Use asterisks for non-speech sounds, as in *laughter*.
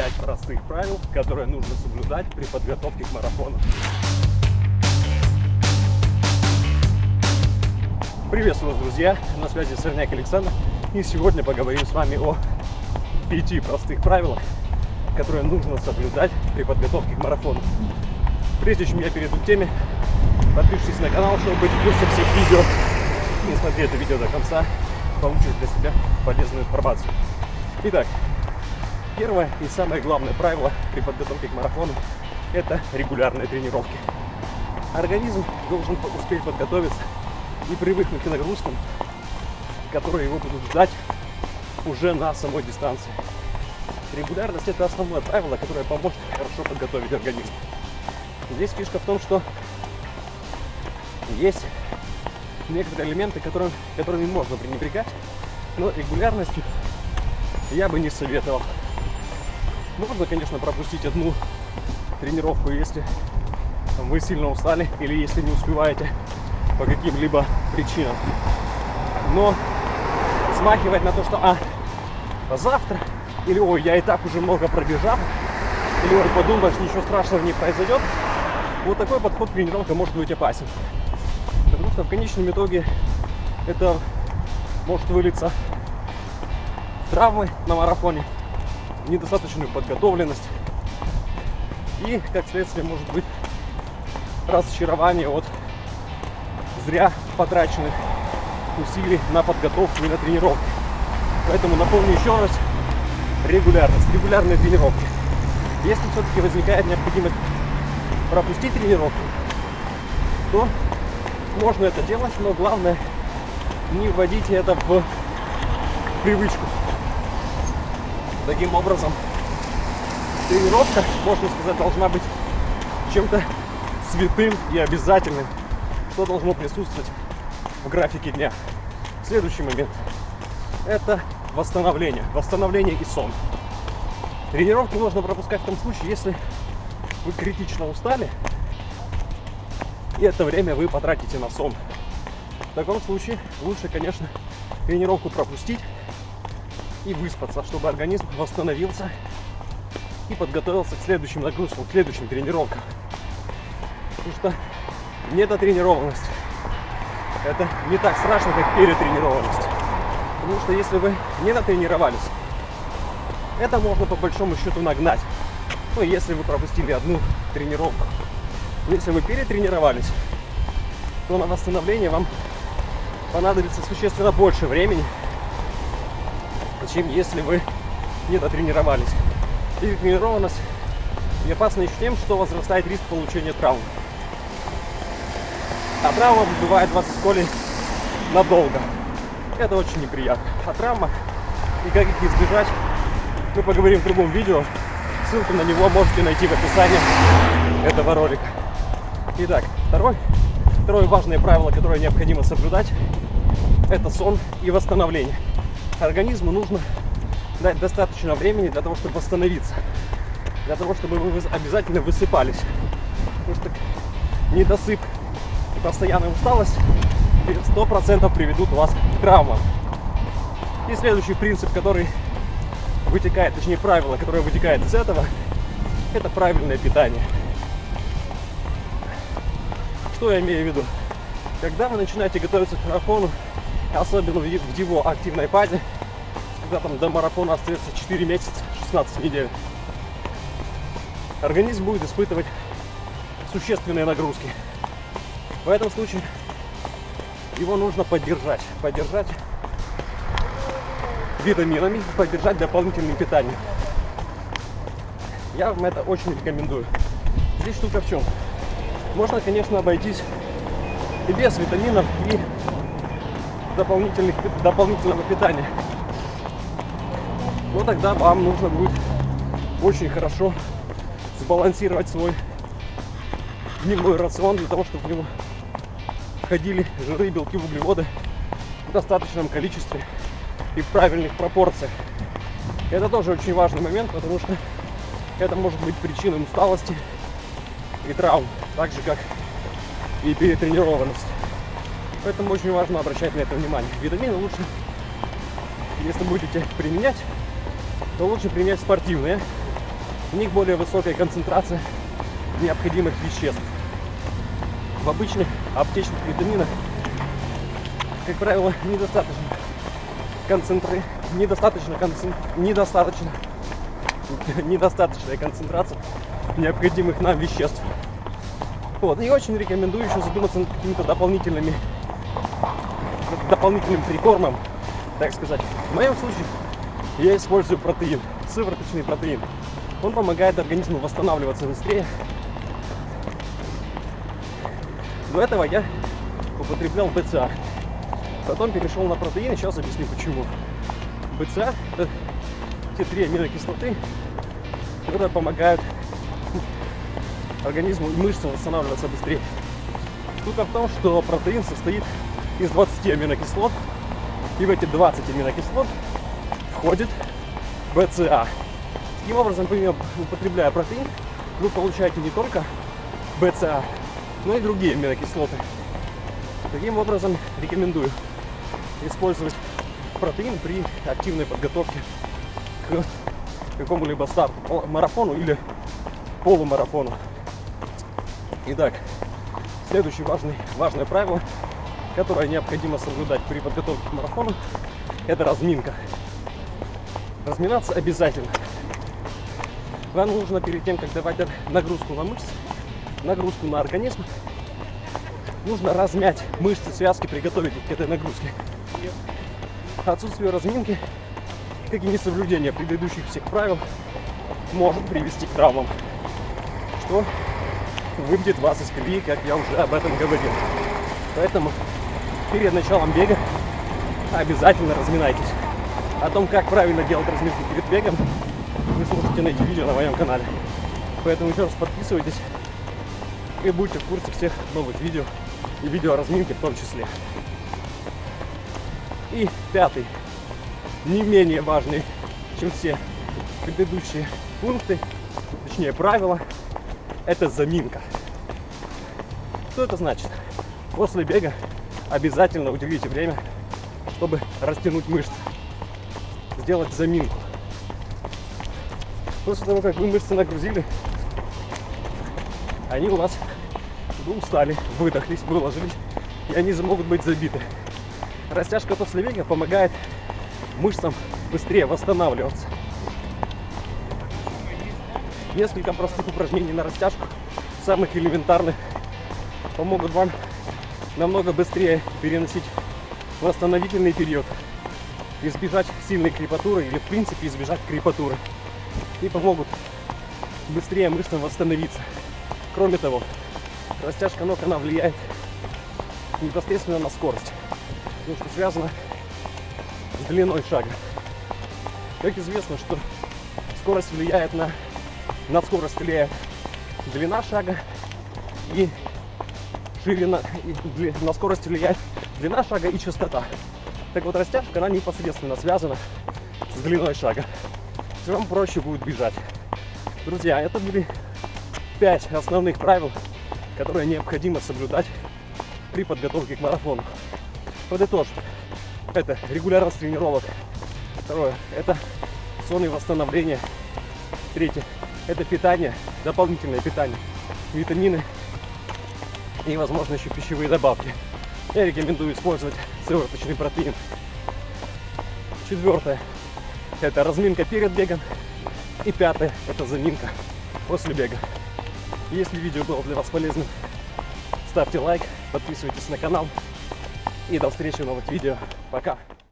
5 простых правил, которые нужно соблюдать при подготовке к марафону. Приветствую вас, друзья! На связи Сорняк Александр. И сегодня поговорим с вами о пяти простых правилах, которые нужно соблюдать при подготовке к марафону. Прежде чем я перейду к теме, подпишитесь на канал, чтобы быть в курсе всех видео. И смотри это видео до конца, получишь для себя полезную информацию. Итак, первое и самое главное правило при подготовке к марафону – это регулярные тренировки. Организм должен успеть подготовиться и привыкнуть к нагрузкам, которые его будут ждать уже на самой дистанции. Регулярность – это основное правило, которое поможет хорошо подготовить организм. Здесь фишка в том, что есть некоторые элементы, которым, которыми можно пренебрегать, но регулярностью я бы не советовал. Можно, конечно, пропустить одну тренировку, если вы сильно устали или если не успеваете по каким-либо причинам. Но смахивать на то, что а, завтра, или ой, я и так уже много пробежал, или ой, подумаешь, ничего страшного не произойдет, вот такой подход к тренировке может быть опасен. Потому что в конечном итоге это может вылиться травмы на марафоне, недостаточную подготовленность и, как следствие, может быть разочарование от зря потраченных усилий на подготовку и на тренировки. Поэтому напомню еще раз, регулярность, регулярные тренировки. Если все-таки возникает необходимость пропустить тренировку, то можно это делать, но главное не вводите это в привычку. Таким образом, тренировка, можно сказать, должна быть чем-то святым и обязательным, что должно присутствовать в графике дня. Следующий момент – это восстановление. Восстановление и сон. Тренировки можно пропускать в том случае, если вы критично устали, и это время вы потратите на сон. В таком случае лучше, конечно, тренировку пропустить и выспаться, чтобы организм восстановился и подготовился к следующим нагрузкам, к следующим тренировкам. Потому что недотренированность это не так страшно, как перетренированность. Потому что если вы не натренировались, это можно по большому счету нагнать. Ну, если вы пропустили одну тренировку. Если вы перетренировались, то на восстановление вам понадобится существенно больше времени, чем если вы не дотренировались. Перетренированность и опасна еще тем, что возрастает риск получения травм. А травма бывает вас в школе надолго. Это очень неприятно. А травма и как их избежать, мы поговорим в другом видео. Ссылку на него можете найти в описании этого ролика. Итак, второй, второе важное правило, которое необходимо соблюдать, это сон и восстановление. Организму нужно дать достаточно времени для того, чтобы восстановиться. Для того, чтобы вы обязательно высыпались. Потому что недосып и постоянная усталость 100% приведут вас к травмам. И следующий принцип, который вытекает, точнее правило, которое вытекает из этого, это правильное питание. Что я имею в виду? Когда вы начинаете готовиться к марафону, особенно в его активной фазе, когда там до марафона остается 4 месяца, 16 недель, организм будет испытывать существенные нагрузки. В этом случае его нужно поддержать. Поддержать витаминами, поддержать дополнительным питанием. Я вам это очень рекомендую. Здесь штука в чем? Можно, конечно, обойтись и без витаминов, и дополнительных, дополнительного питания. Но тогда вам нужно будет очень хорошо сбалансировать свой дневной рацион для того, чтобы в него входили жиры, белки, углеводы в достаточном количестве и в правильных пропорциях. Это тоже очень важный момент, потому что это может быть причиной усталости и травм, так же как и перетренированность. Поэтому очень важно обращать на это внимание. Витамины лучше, если будете применять, то лучше применять спортивные, в них более высокая концентрация необходимых веществ. В обычных аптечных витаминах, как правило, недостаточно концентры, недостаточно, концен... недостаточно, *laughs* недостаточная концентрация необходимых нам веществ. Вот. И очень рекомендую еще задуматься над какими-то дополнительными дополнительным прикормом, так сказать. В моем случае я использую протеин, сывороточный протеин. Он помогает организму восстанавливаться быстрее. До этого я употреблял БЦА. Потом перешел на протеин, сейчас объясню почему. БЦА – это те три аминокислоты, которые помогают организму и мышцам восстанавливаться быстрее. Штука в том, что протеин состоит из 20 аминокислот, и в эти 20 аминокислот входит БЦА. Таким образом, употребляя протеин, вы получаете не только БЦА, но и другие аминокислоты. Таким образом, рекомендую использовать протеин при активной подготовке к какому-либо старту, марафону или полумарафону. Итак, следующее важный, важное правило, которое необходимо соблюдать при подготовке к марафону, это разминка. Разминаться обязательно. Вам нужно перед тем, как давать нагрузку на мышцы, нагрузку на организм, нужно размять мышцы, связки, приготовить их к этой нагрузке. Отсутствие разминки, как и несоблюдение предыдущих всех правил, может привести к травмам, что выбьет вас из колеи, как я уже об этом говорил. Поэтому перед началом бега обязательно разминайтесь. О том, как правильно делать разминку перед бегом, вы сможете найти видео на моем канале. Поэтому еще раз подписывайтесь и будьте в курсе всех новых видео и видео разминки в том числе. И пятый, не менее важный, чем все предыдущие пункты, точнее правила, это заминка. Что это значит? После бега обязательно уделите время, чтобы растянуть мышцы, сделать заминку. После того, как вы мышцы нагрузили, они у вас устали, выдохлись, выложились, и они могут быть забиты. Растяжка после бега помогает мышцам быстрее восстанавливаться. Несколько простых упражнений на растяжку, самых элементарных, помогут вам намного быстрее переносить восстановительный период, избежать сильной крепатуры или в принципе избежать крепатуры и помогут быстрее мышцам восстановиться. Кроме того, растяжка ног, она влияет непосредственно на скорость, потому что связано с длиной шага. Как известно, что скорость влияет на на скорость влияет длина шага и ширина, на скорость влияет длина шага и частота. Так вот, растяжка, она непосредственно связана с длиной шага. Все вам проще будет бежать. Друзья, это были пять основных правил, которые необходимо соблюдать при подготовке к марафону. Подытожим. Это регулярность тренировок. Второе. Это сон и восстановление. Третье это питание, дополнительное питание, витамины и, возможно, еще пищевые добавки. Я рекомендую использовать сывороточный протеин. Четвертое – это разминка перед бегом. И пятое – это заминка после бега. Если видео было для вас полезным, ставьте лайк, подписывайтесь на канал. И до встречи в новых видео. Пока!